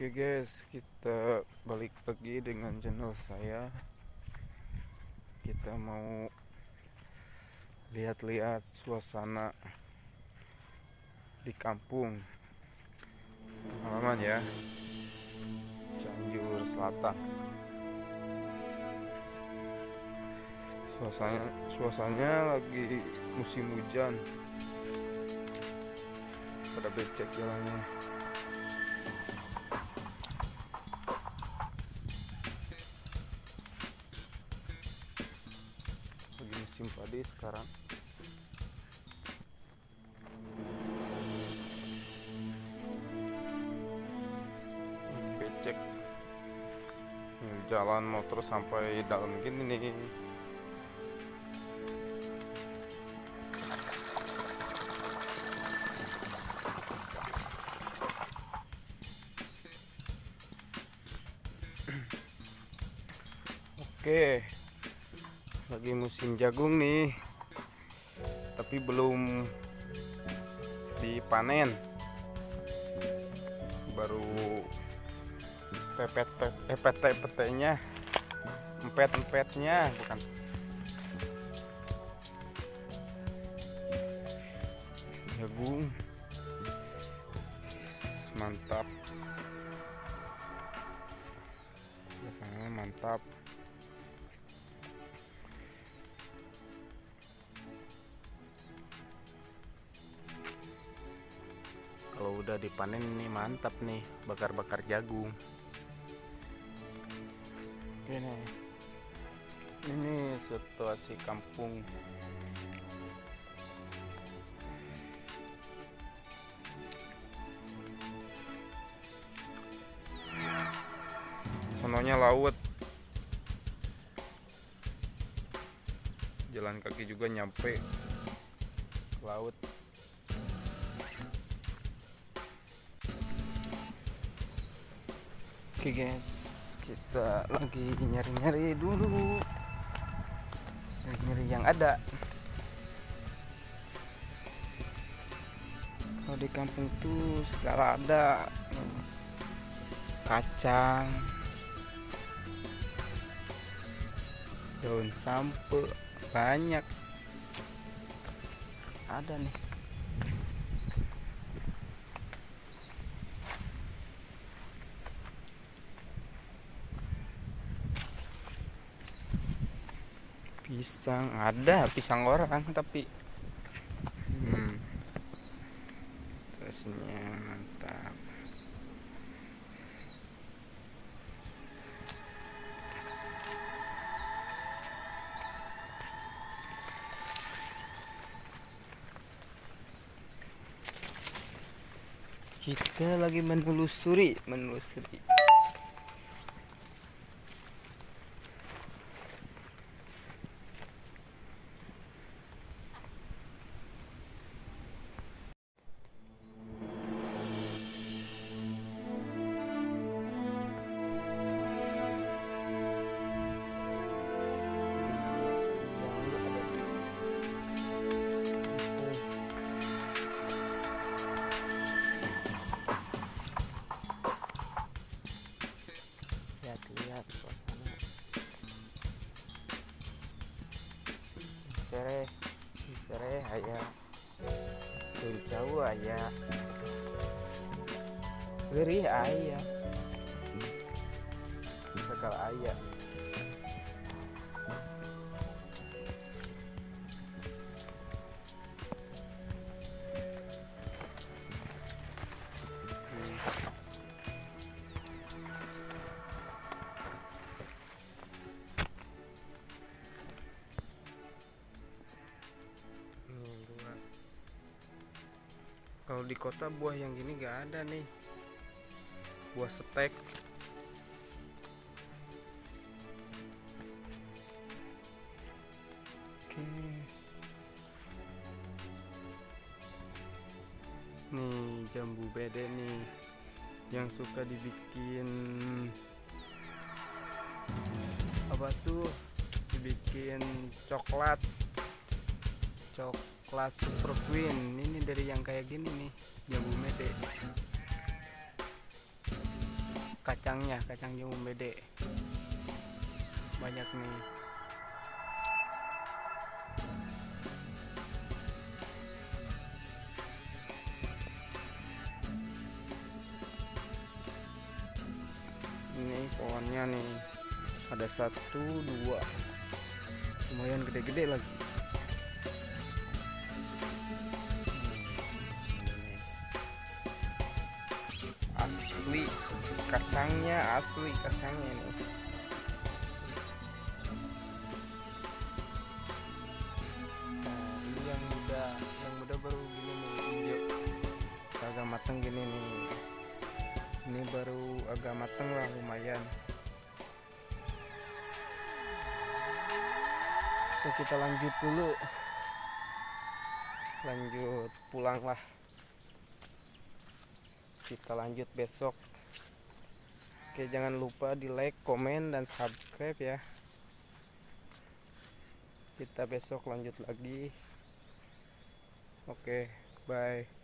Oke guys, kita balik lagi dengan channel saya. Kita mau lihat-lihat suasana di kampung halaman ya. Cianjur Selatan. Suasana suasananya lagi musim hujan. Pada becek jalannya. Musim padi sekarang. Becek. Jalan motor sampai dalam gini nih. Oke lagi musim jagung nih tapi belum dipanen. Baru pepet pepet pepetnya empet empetnya bukan. Jagung. Mantap. Rasanya mantap udah dipanen ini mantap nih bakar-bakar jagung. Ini ini situasi kampung. Sononya laut. Jalan kaki juga nyampe laut Oke guys, kita lagi nyari-nyari dulu. Nyari-nyari yang ada. Kalau di kampung tuh segala ada. Kacang. Daun sampe banyak. Ada nih. Pisang. Ada pisang orang tapi hmm, situasinya mantap. Kita lagi menelusuri menelusuri sere sere aya jauh aya Geri aya segala aya di kota buah yang gini gak ada nih. Buah setek. Oke. Nih jambu bede nih yang suka dibikin apa tuh dibikin coklat coklat super queen. Ini dari yang kayak gini nih jambu mede kacangnya kacang jambu bede banyak nih. Ini pohonnya nih. Ada satu dua. Lumayan gede-gede lagi asli kacangnya asli kacangnya ini. Nah ini yang muda yang muda baru gini nih hijau agak mateng gini nih. Ini baru agak mateng lah lumayan. Oke kita lanjut dulu. Lanjut pulang lah kita lanjut besok. Oke jangan lupa di like komen dan subscribe ya. Kita besok lanjut lagi. Oke bye